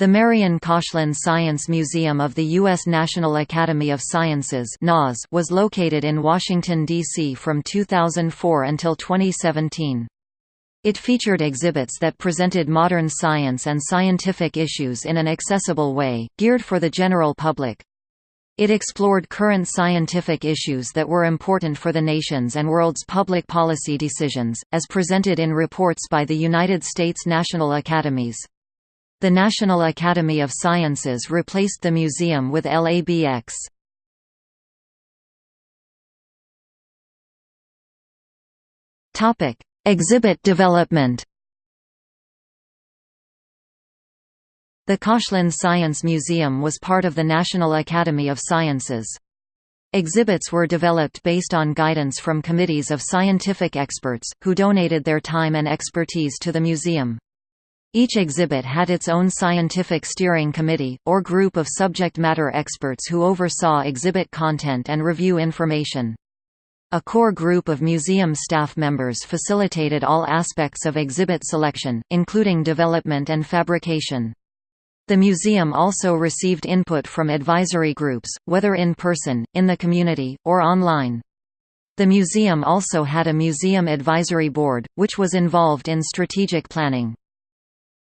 The Marian Koshland Science Museum of the U.S. National Academy of Sciences was located in Washington, D.C. from 2004 until 2017. It featured exhibits that presented modern science and scientific issues in an accessible way, geared for the general public. It explored current scientific issues that were important for the nation's and world's public policy decisions, as presented in reports by the United States National Academies. The National Academy of Sciences replaced the museum with LABX. Topic: Exhibit development. The Koshland Science Museum was part of the National Academy of Sciences. Exhibits were developed based on guidance from committees of scientific experts, who donated their time and expertise to the museum. Each exhibit had its own scientific steering committee, or group of subject matter experts who oversaw exhibit content and review information. A core group of museum staff members facilitated all aspects of exhibit selection, including development and fabrication. The museum also received input from advisory groups, whether in person, in the community, or online. The museum also had a museum advisory board, which was involved in strategic planning.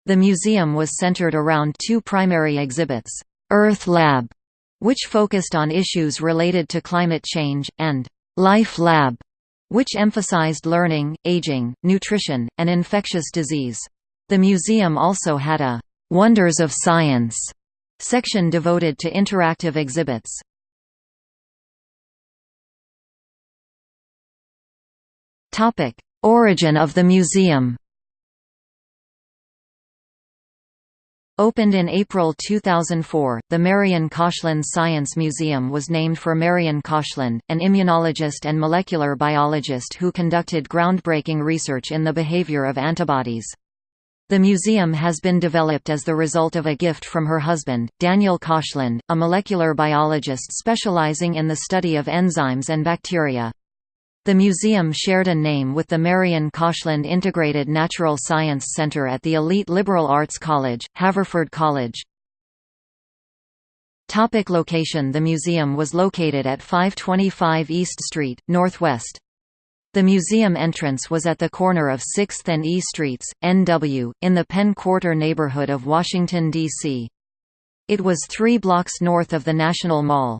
The museum was centered around two primary exhibits, Earth Lab, which focused on issues related to climate change, and Life Lab, which emphasized learning, aging, nutrition, and infectious disease. The museum also had a Wonders of Science section devoted to interactive exhibits. Origin of the museum. Opened in April 2004, the Marian Koshland Science Museum was named for Marian Koshland, an immunologist and molecular biologist who conducted groundbreaking research in the behavior of antibodies. The museum has been developed as the result of a gift from her husband, Daniel Koshland, a molecular biologist specializing in the study of enzymes and bacteria. The museum shared a name with the Marian Koshland Integrated Natural Science Center at the elite liberal arts college, Haverford College. Topic location The museum was located at 525 East Street, Northwest. The museum entrance was at the corner of 6th and E Streets, NW, in the Penn Quarter neighborhood of Washington, D.C. It was three blocks north of the National Mall.